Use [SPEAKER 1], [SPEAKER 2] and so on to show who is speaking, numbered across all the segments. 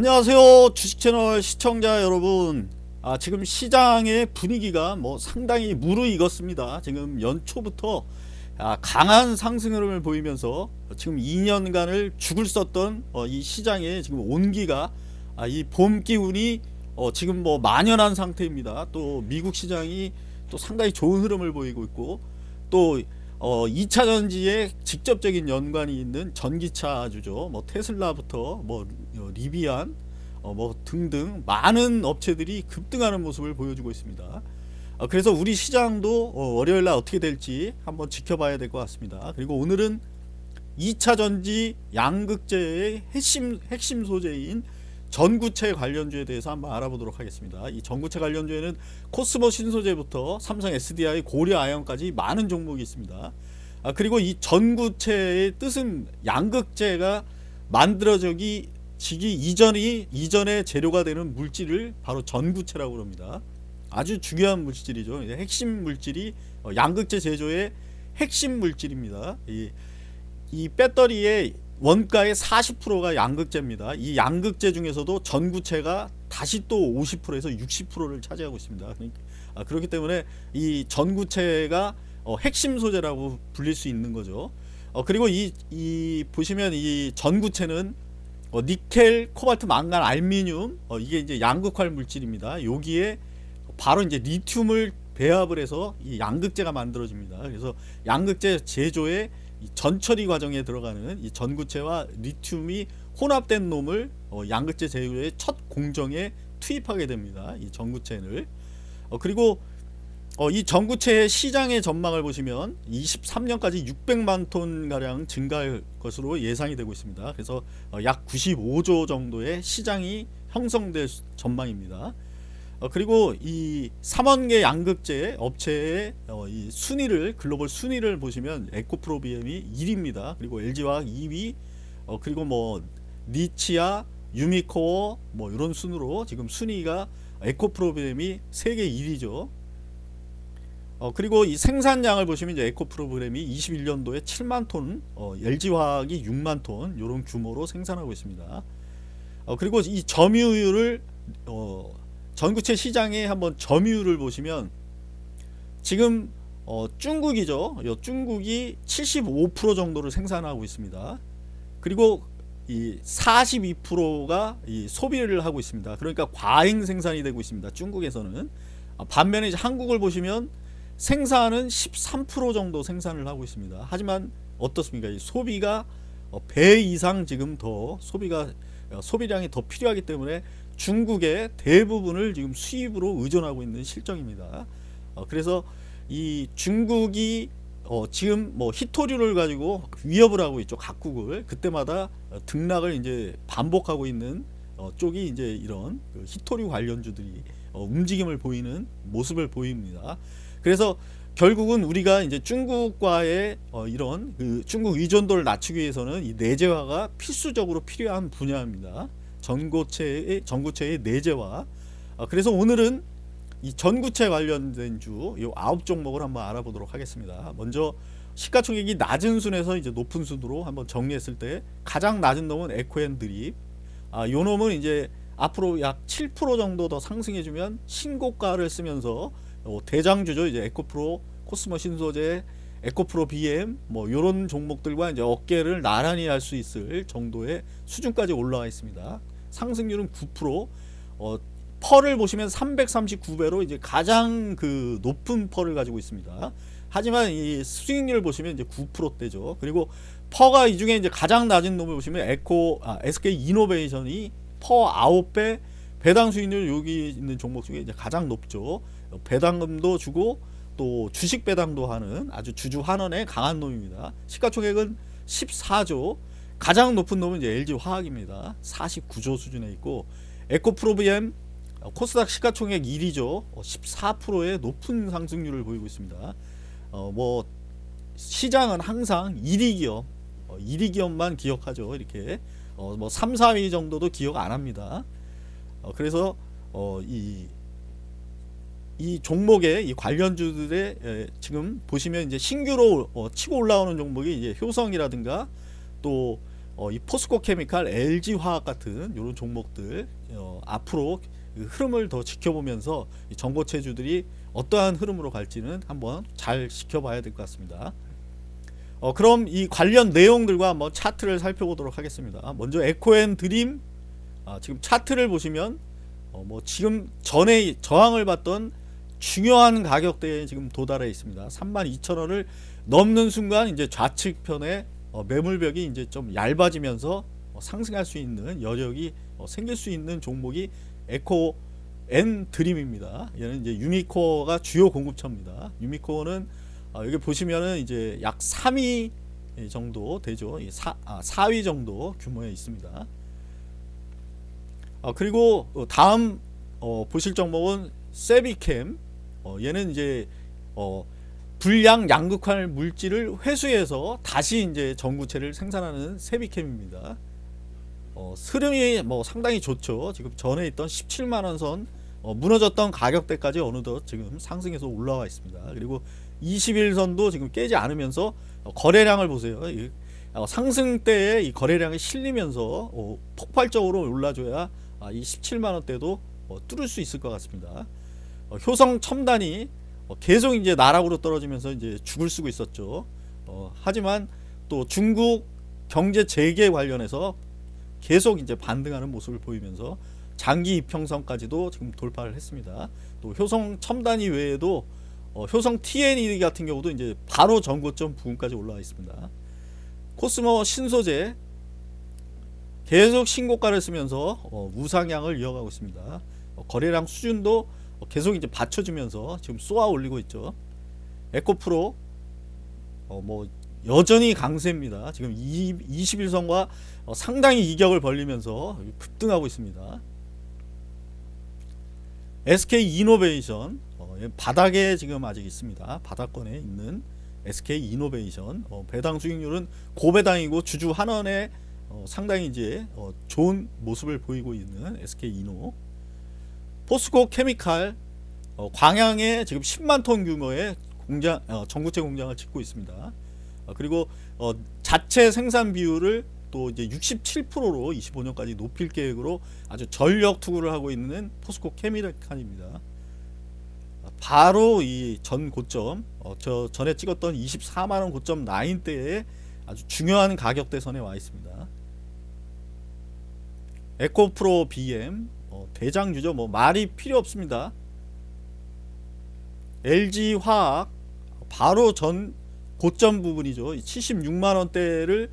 [SPEAKER 1] 안녕하세요 주식채널 시청자 여러분. 아, 지금 시장의 분위기가 뭐 상당히 무르익었습니다. 지금 연초부터 아, 강한 상승 흐름을 보이면서 지금 2년간을 죽을 썼던 어, 이 시장의 지금 온기가 아, 이봄 기운이 어, 지금 뭐 만연한 상태입니다. 또 미국 시장이 또 상당히 좋은 흐름을 보이고 있고 또 어, 2차 전지에 직접적인 연관이 있는 전기차주죠. 뭐 테슬라부터 뭐 어, 리비안 어, 뭐 등등 많은 업체들이 급등하는 모습을 보여주고 있습니다. 어, 그래서 우리 시장도 어, 월요일 날 어떻게 될지 한번 지켜봐야 될 것 같습니다. 그리고 오늘은 2차 전지 양극재의 핵심 핵심 소재인 전구체 관련주에 대해서 한번 알아보도록 하겠습니다. 이 전구체 관련주에는 코스모 신소재부터 삼성 SDI, 고려 아연까지 많은 종목이 있습니다. 아, 그리고 이 전구체의 뜻은 양극재가 만들어지기 지기 이전이 이전의 재료가 되는 물질을 바로 전구체라고 합니다. 아주 중요한 물질이죠. 핵심 물질이 어, 양극재 제조의 핵심 물질입니다. 이, 이 배터리의 원가의 40%가 양극재입니다. 이 양극재 중에서도 전구체가 다시 또 50%에서 60%를 차지하고 있습니다. 아, 그렇기 때문에 이 전구체가 어, 핵심 소재라고 불릴 수 있는 거죠. 어, 그리고 이, 이 보시면 이 전구체는 어, 니켈, 코발트, 망간, 알미늄 어, 이게 이제 양극활 물질입니다. 여기에 바로 이제 리튬을 배합을 해서 이 양극재가 만들어집니다. 그래서 양극재 제조에 전처리 과정에 들어가는 이 전구체와 리튬이 혼합된 놈을 어, 양극재 제조의 첫 공정에 투입하게 됩니다. 이 전구체를 어, 그리고 어, 이 전구체의 시장의 전망을 보시면 23년까지 600만 톤 가량 증가할 것으로 예상이 되고 있습니다. 그래서 어, 약 95조 정도의 시장이 형성될 전망입니다. 어, 그리고 이 3원계 양극재 업체의 어, 이 순위를 글로벌 순위를 보시면 에코프로비엠이 1위입니다. 그리고 LG화학 2위, 어, 그리고 뭐 니치아, 유미코어 뭐 이런 순으로 지금 순위가 에코프로비엠이 세계 1위죠. 어, 그리고 이 생산량을 보시면 이제 에코 프로그램이 21년도에 7만 톤, 어, LG화학이 6만 톤 이런 규모로 생산하고 있습니다. 어, 그리고 이 점유율을 어, 전구체 시장에 한번 점유율을 보시면 지금 어, 중국이죠. 요 중국이 75% 정도를 생산하고 있습니다. 그리고 이 42%가 이 소비를 하고 있습니다. 그러니까 과잉 생산이 되고 있습니다. 중국에서는 아, 반면에 이제 한국을 보시면 생산은 13% 정도 생산을 하고 있습니다. 하지만 어떻습니까? 이 소비가 어, 배 이상 지금 더 소비가 어, 소비량이 더 필요하기 때문에 중국의 대부분을 지금 수입으로 의존하고 있는 실정입니다. 어, 그래서 이 중국이 지금 뭐 히토류를 가지고 위협을 하고 있죠. 각국을 그때마다 등락을 이제 반복하고 있는 쪽이 이제 이런 그 히토류 관련주들이 움직임을 보이는 모습을 보입니다. 그래서 결국은 우리가 이제 중국과의 어 이런 그 중국 의존도를 낮추기 위해서는 이 내재화가 필수적으로 필요한 분야입니다. 전고체의 전구체의 내재화. 어 그래서 오늘은 이 전구체 관련된 주이 아홉 종목을 한번 알아보도록 하겠습니다. 먼저 시가총액이 낮은 순에서 이제 높은 순으로 한번 정리했을 때 가장 낮은 놈은 에코앤드립. 아, 요 놈은 이제 앞으로 약 7% 정도 더 상승해주면 신고가를 쓰면서 어, 대장주죠. 이제 에코프로, 코스모 신소재, 에코프로 BM 뭐 이런 종목들과 이제 어깨를 나란히 할 수 있을 정도의 수준까지 올라와 있습니다. 상승률은 9%. 어, PER을 보시면 339배로 이제 가장 그 높은 PER을 가지고 있습니다. 하지만 이 수익률을 보시면 이제 9%대죠. 그리고 PER가 이 중에 이제 가장 낮은 놈을 보시면 에코 아, SK 이노베이션이 PER 9배 배당 수익률 여기 있는 종목 중에 이제 가장 높죠. 배당금도 주고 또 주식 배당도 하는 아주 주주 환원에 강한 놈입니다. 시가총액은 14조 가장 높은 놈은 이제 LG 화학입니다. 49조 수준에 있고 에코프로비엠 코스닥 시가총액 1위죠. 14%의 높은 상승률을 보이고 있습니다. 어, 뭐 시장은 항상 1위 기업, 어, 1위 기업만 기억하죠. 이렇게 어, 뭐 3, 4위 정도도 기억 안 합니다. 어, 그래서 어, 이, 이 종목의 이 관련주들의 에, 지금 보시면 이제 신규로 어, 치고 올라오는 종목이 이제 효성이라든가 또 어, 이 포스코 케미칼, LG 화학 같은 이런 종목들 어, 앞으로 그 흐름을 더 지켜보면서 이 전고체주들이 어떠한 흐름으로 갈지는 한번 잘 지켜봐야 될 것 같습니다. 어, 그럼 이 관련 내용들과 한번 차트를 살펴보도록 하겠습니다. 먼저 에코앤 드림 아, 지금 차트를 보시면 어, 뭐 지금 전에 저항을 받던 중요한 가격대에 지금 도달해 있습니다. 32,000원을 넘는 순간 이제 좌측편에 어, 매물벽이 이제 좀 얇아지면서 어, 상승할 수 있는 여력이 어, 생길 수 있는 종목이 에코앤드림입니다. 얘는 이제 유미코어가 주요 공급처입니다. 유미코어는 어, 여기 보시면은 이제 약 3위 정도 되죠. 이 사, 아, 4위 정도 규모에 있습니다. 어, 그리고 어, 다음 어, 보실 종목은 새빗켐. 어, 얘는 이제 어, 불량 양극화 물질을 회수해서 다시 이제 전구체를 생산하는 세비캠입니다. 어, 흐름이 뭐 상당히 좋죠. 지금 전에 있던 17만 원 선 어, 무너졌던 가격대까지 어느덧 지금 상승해서 올라와 있습니다. 그리고 21선도 지금 깨지 않으면서 어, 거래량을 보세요. 이, 어, 상승대에 이 거래량이 실리면서 어, 폭발적으로 올라줘야 아, 이 17만 원대도 어, 뚫을 수 있을 것 같습니다. 어, 효성 첨단이 어, 계속 이제 나락으로 떨어지면서 이제 죽을 쓰고 있었죠. 어, 하지만 또 중국 경제 재개 관련해서 계속 이제 반등하는 모습을 보이면서 장기 이평선까지도 지금 돌파를 했습니다. 또 효성 첨단이 외에도 어, 효성 TNE 같은 경우도 이제 바로 전고점 부근까지 올라와 있습니다. 코스모 신소재 계속 신고가를 쓰면서 어, 우상향을 이어가고 있습니다. 어, 거래량 수준도 어, 계속 이제 받쳐주면서 지금 쏘아 올리고 있죠. 에코프로 어, 뭐 여전히 강세입니다. 지금 21선과 어, 상당히 이격을 벌리면서 급등하고 있습니다. SK 이노베이션 어, 얘 바닥에 지금 아직 있습니다. 바닥권에 있는 SK 이노베이션 어, 배당 수익률은 고배당이고 주주 한원에 어, 상당히 이제 어, 좋은 모습을 보이고 있는 SK 이노 포스코 케미칼 어, 광양에 지금 10만 톤 규모의 공장 어, 전구체 공장을 짓고 있습니다. 어, 그리고 어, 자체 생산 비율을 또 이제 67%로 25년까지 높일 계획으로 아주 전력 투구를 하고 있는 포스코 케미칼입니다. 바로 이 전 고점 어, 저 전에 찍었던 24만원 고점 라인대에 아주 중요한 가격대선에 와 있습니다. 에코프로 BM 어, 대장주죠. 뭐 말이 필요 없습니다. LG 화학 바로 전 고점 부분이죠. 76만 원대를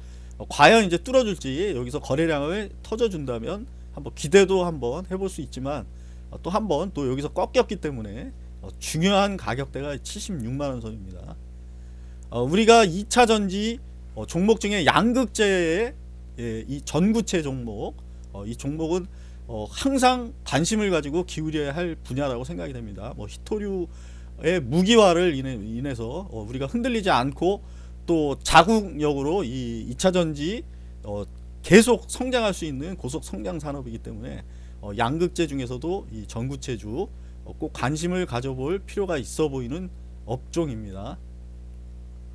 [SPEAKER 1] 과연 이제 뚫어줄지 여기서 거래량을 터져준다면 한번 기대도 한번 해볼 수 있지만 어, 또 한번 또 여기서 꺾였기 때문에 어, 중요한 가격대가 76만 원 선입니다. 어, 우리가 2차 전지 어, 종목 중에 양극재의 예, 이 전구체 종목 어, 이 종목은 어, 항상 관심을 가지고 기울여야 할 분야라고 생각이 됩니다. 뭐 히토류의 무기화를 인해, 인해 서 어, 우리가 흔들리지 않고 또 자국력으로 이 2차 전지 어, 계속 성장할 수 있는 고속 성장 산업이기 때문에 어, 양극재 중에서도 이 전구체주 어, 꼭 관심을 가져볼 필요가 있어 보이는 업종입니다.